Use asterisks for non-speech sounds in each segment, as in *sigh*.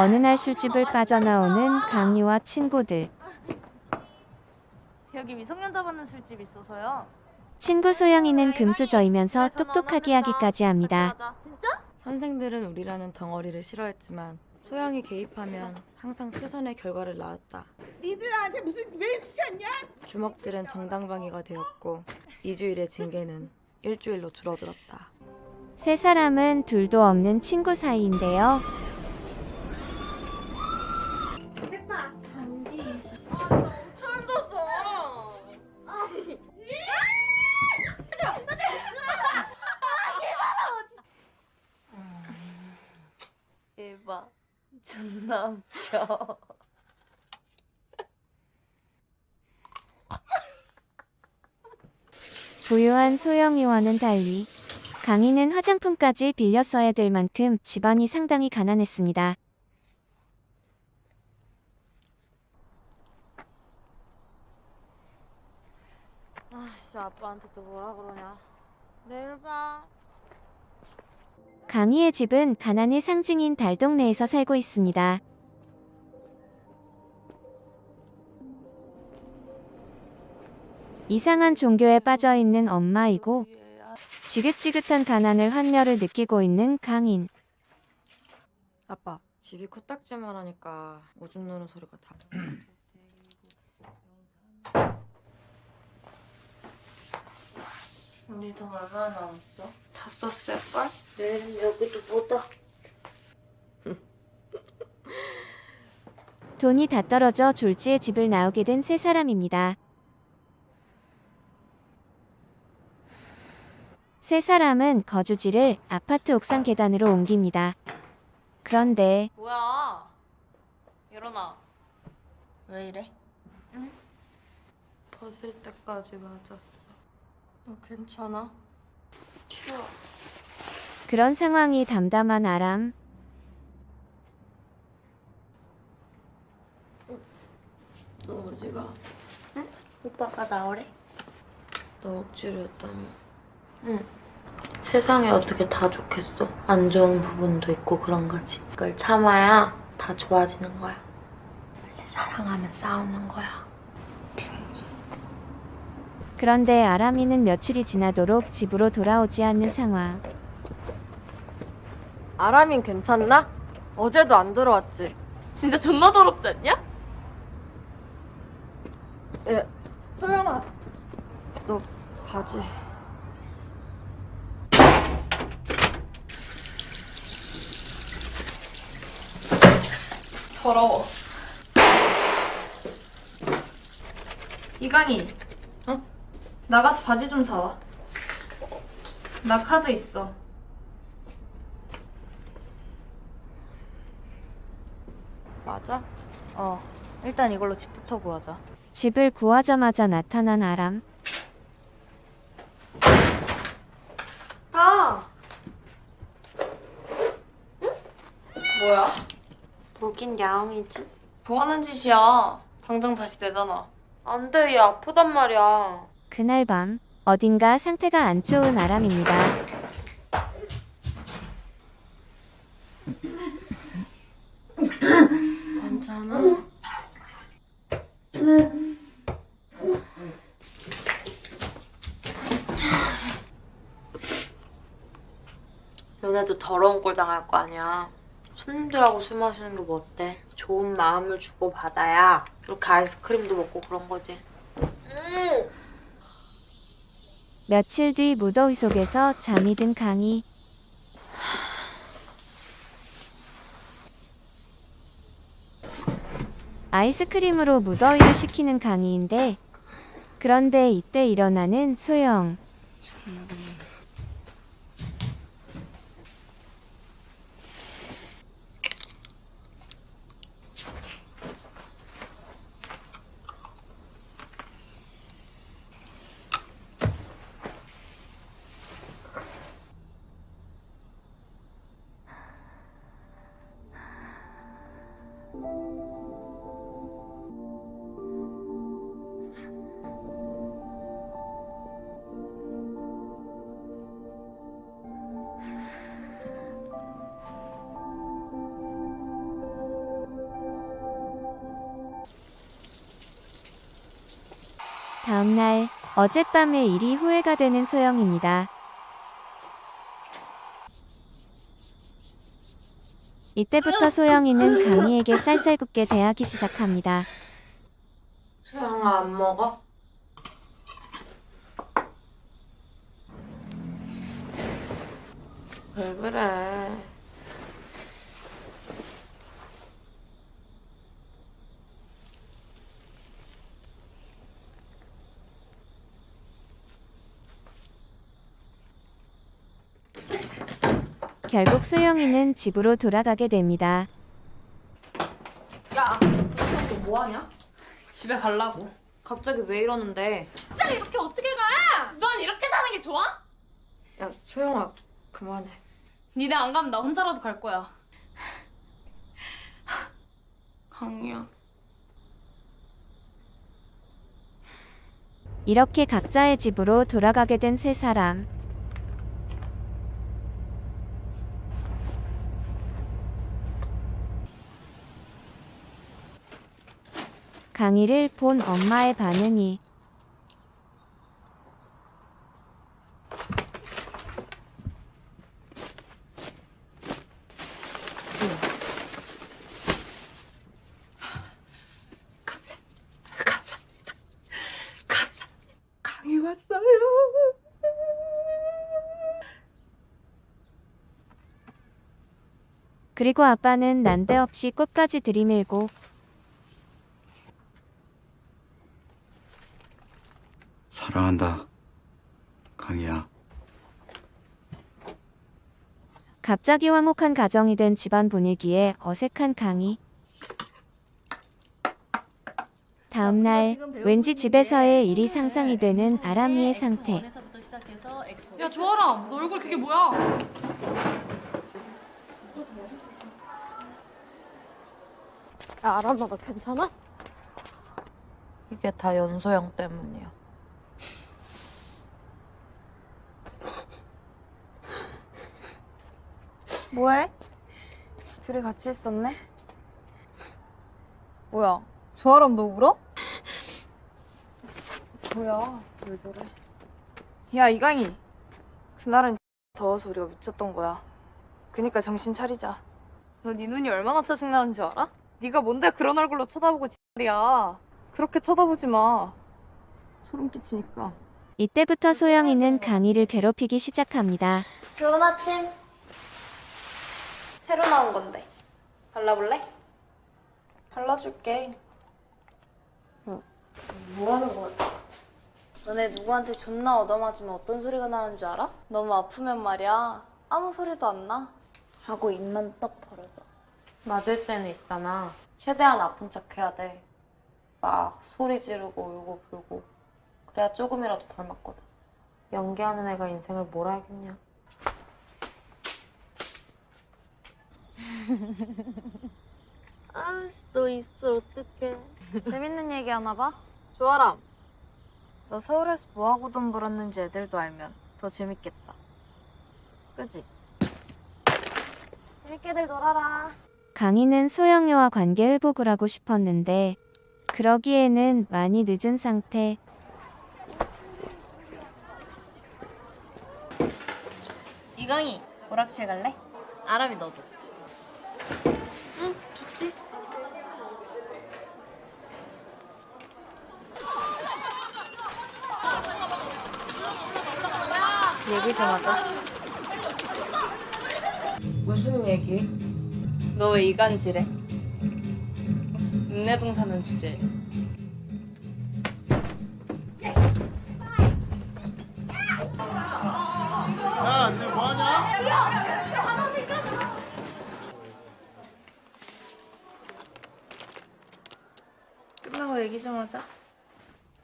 어느 날 술집을 빠져나오는 강희와 친구들. 여기 미성년자 받는 술집 있어서요. 친구 소영이는 금수저이면서 똑똑하게 하기까지 합니다. 진짜? 선생들은 우리라는 덩어리를 싫어했지만 소양이 개입하면 항상 최선의 결과를 낳았다. 니들한테 무슨 왜 수셨냐? 주먹질은 정당방위가 되었고 2주일의 징계는 일주일로 줄어들었다. 세 사람은 둘도 없는 친구 사이인데요. 웃겨. *laughs* 부유한 소영이와는 달리 강희는 화장품까지 빌려 써야 될 만큼 집안이 상당히 가난했습니다. 아씨 아빠한테 또 뭐라 그러냐. 내일 봐. 강희의 집은 가난의 상징인 달동네에서 살고 있습니다. 이상한 종교에 빠져 있는 엄마이고 지긋지긋한 가난을 환멸을 느끼고 있는 강인. 아빠, 집이 코딱지만 하니까 오줌 누는 소리가 다 *clears throat* 우리 돈 얼마나 남았어? 다 썼을걸? 내일은 여기도 보다. 돈이 다 떨어져 졸지에 집을 나오게 된 세 사람입니다. 세 사람은 거주지를 아파트 옥상 계단으로 옮깁니다. 그런데 뭐야? 일어나. 왜 이래? 벗을 때까지 맞았어. 너 괜찮아? 추워. 그런 상황이 담담한 아람. 너 어디가? 오빠가 나오래? 너 억지로 했다며. 응. 세상에 어떻게 다 좋겠어? 안 좋은 부분도 있고 그런 거지. 그걸 참아야 다 좋아지는 거야. 원래 사랑하면 싸우는 거야. 그런데 아람이는 며칠이 지나도록 집으로 돌아오지 않는 상황. 아람인 괜찮나? 어제도 안 들어왔지. 진짜 존나 더럽지 않냐? 예, 소영아. 너 바지. 더러워. 이강이. 어? 나가서 바지 좀 사와. 나 카드 있어. 맞아? 어, 일단 이걸로 집부터 구하자. 집을 구하자마자 나타난 아람. 다! 뭐야? 보긴 야옹이지. 뭐 하는 짓이야? 당장 다시 내놔. 안 돼, 얘 아프단 말이야. 그날 밤 어딘가 상태가 안 좋은 아람입니다. 괜찮아? 너네도 더러운 꼴 당할 거 아니야. 손님들하고 술 마시는 게 뭐 어때? 좋은 마음을 주고 받아야 이렇게 아이스크림도 먹고 그런 거지. 음. 며칠 뒤 무더위 속에서 잠이 든 강희. 아이스크림으로 무더위를 식히는 강희인데 그런데 이때 일어나는 소영. 다음날 어젯밤의 일이 후회가 되는 소영입니다. 이때부터 소영이는 강희에게 쌀쌀 굽게 대하기 시작합니다. 소영아 안 먹어? 왜 그래? 결국 소영이는 집으로 돌아가게 됩니다. 야, 너 뭐하냐? 집에 갈라고. 갑자기 왜 이러는데? 갑자기 이렇게 어떻게 가? 넌 이렇게 사는 게 좋아? 야 소영아 그만해. 니네 안 가면 나 혼자라도 갈 거야. 강이야. 이렇게 각자의 집으로 돌아가게 된 세 사람. 강희를 본 엄마의 반응이 왔어요. 그리고 아빠는 난데없이 꽃까지 들이밀고 사랑한다. 강희야. 갑자기 화목한 가정이 된 집안 분위기에 어색한 강희. 다음 날 왠지 집에서의 일이 상상이 되는 아람이의 상태. 야, 조아람, 너 얼굴 그게 뭐야? 야 아람아 너 괜찮아? 이게 다 연소영 때문이야. 뭐해? 둘이 같이 있었네? 뭐야? 조아람 너 울어? 뭐야? 왜 저래? 야 이강이 그날은 더워서 우리가 미쳤던 거야 그니까 정신 차리자 너 네 눈이 얼마나 짜증나는 줄 알아? 네가 뭔데 그런 얼굴로 쳐다보고 지랄이야 그렇게 쳐다보지 마 소름 끼치니까 이때부터 소영이는 강희를 괴롭히기 시작합니다. 좋은 아침. 새로 나온 건데. 발라볼래? 발라줄게. 뭐 하는 거야? 너네 누구한테 존나 얻어맞으면 어떤 소리가 나는 줄 알아? 너무 아프면 말이야. 아무 소리도 안 나. 하고 입만 떡 벌어져. 맞을 때는 있잖아. 최대한 아픈 척 해야 돼. 막 소리 지르고 울고 불고. 그래야 조금이라도 덜 맞거든. 연기하는 애가 인생을 뭘 알겠냐. 아씨, 너 입술 어떡해. 재밌는 얘기 하나 봐? 조아람 너 서울에서 뭐하고 돈 벌었는지 애들도 알면 더 재밌겠다 그지? 재밌게들 놀아라. 강희는 소영이와 관계 회복을 하고 싶었는데 그러기에는 많이 늦은 상태. 이강이, 오락실 갈래? 아람이 너도. 응, 좋지. 얘기 좀 하자 무슨 얘기? 너왜 이간질해? 읍내동 사는 주제 끝 얘기 좀 하자.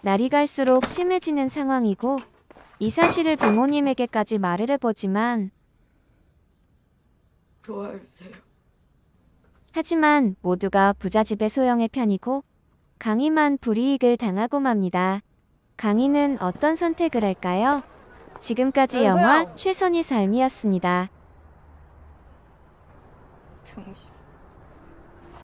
날이 갈수록 심해지는 상황이고 이 사실을 부모님에게까지 말을 해보지만 좋아해주세요 하지만 모두가 부잣집의 소영의 편이고 강희만 불이익을 당하고 맙니다. 강희는 어떤 선택을 할까요? 지금까지 영화 최선의 삶이었습니다. 병신